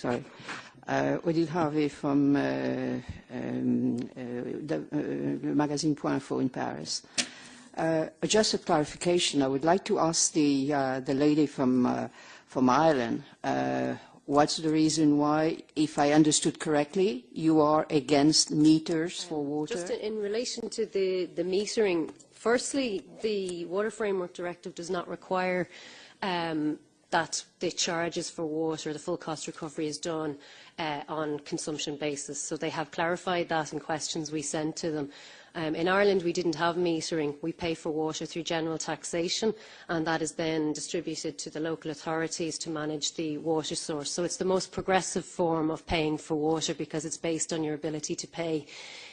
sorry. Uh, Odile Harvey from uh, um, uh, the, uh, magazine Point Info in Paris. Uh, just a clarification, I would like to ask the, uh, the lady from, uh, from Ireland, uh, what's the reason why, if I understood correctly, you are against meters for water? Just in relation to the, the metering, firstly, the Water Framework Directive does not require um, that the charges for water, the full cost recovery is done uh, on consumption basis. So they have clarified that in questions we sent to them. Um, in Ireland, we didn't have metering. We pay for water through general taxation, and that is then distributed to the local authorities to manage the water source. So it's the most progressive form of paying for water because it's based on your ability to pay.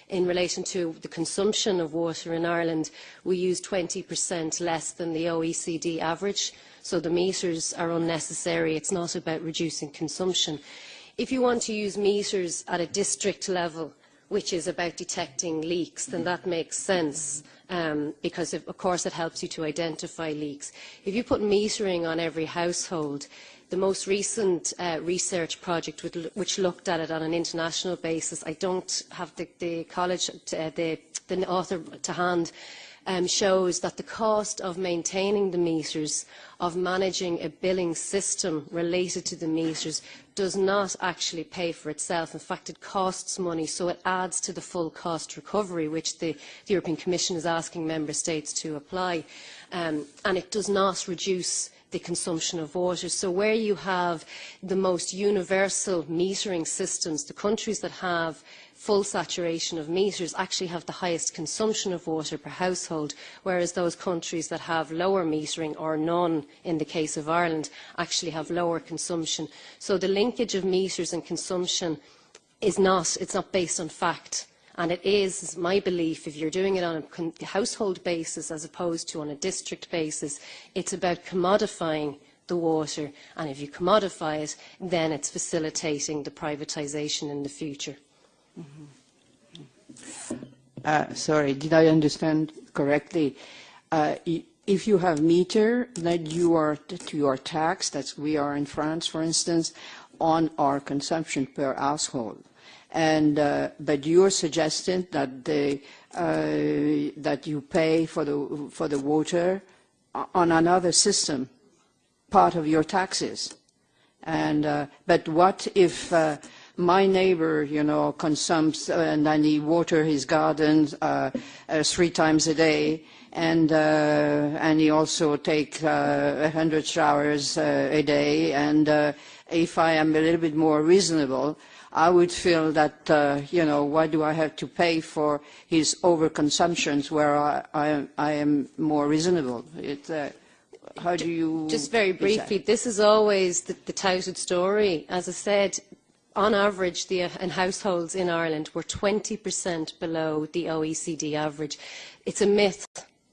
In relation to the consumption of water in Ireland, we use 20% less than the OECD average, so the meters are unnecessary. It's not about reducing consumption. If you want to use meters at a district level, which is about detecting leaks, then that makes sense um, because, of, of course, it helps you to identify leaks. If you put metering on every household, the most recent uh, research project which looked at it on an international basis, I don't have the, the college, uh, the, the author to hand, um, shows that the cost of maintaining the meters, of managing a billing system related to the meters, does not actually pay for itself. In fact, it costs money, so it adds to the full cost recovery, which the, the European Commission is asking Member States to apply. Um, and it does not reduce the consumption of water. So where you have the most universal metering systems, the countries that have full saturation of meters actually have the highest consumption of water per household, whereas those countries that have lower metering or none, in the case of Ireland, actually have lower consumption. So the linkage of meters and consumption is not, it's not based on fact. And it is my belief, if you're doing it on a household basis as opposed to on a district basis, it's about commodifying the water. And if you commodify it, then it's facilitating the privatisation in the future. Uh, sorry, did I understand correctly? Uh, if you have meter, then you are taxed. That's we are in France, for instance, on our consumption per household. And uh, but you're suggesting that the uh, that you pay for the for the water on another system, part of your taxes. And uh, but what if uh, my neighbor, you know, consumes uh, and then he water his garden uh, uh, three times a day, and uh, and he also take uh, a hundred showers uh, a day. And uh, if I am a little bit more reasonable, I would feel that uh, you know why do I have to pay for his overconsumptions where I, I, I am more reasonable? It, uh, how do you? Just very briefly, this is always the, the touted story. As I said, on average, the, in households in Ireland, we're 20% below the OECD average. It's a myth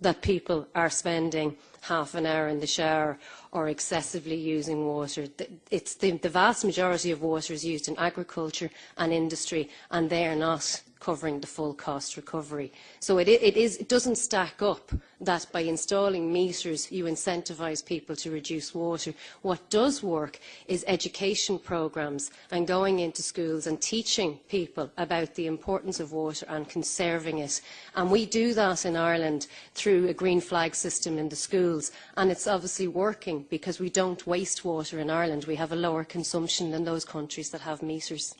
that people are spending half an hour in the shower or excessively using water. It's the, the vast majority of water is used in agriculture and industry, and they are not covering the full cost recovery. So it, it, is, it doesn't stack up that by installing meters you incentivise people to reduce water. What does work is education programmes and going into schools and teaching people about the importance of water and conserving it. And we do that in Ireland through a green flag system in the schools and it's obviously working because we don't waste water in Ireland. We have a lower consumption than those countries that have meters.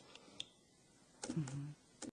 Mm -hmm.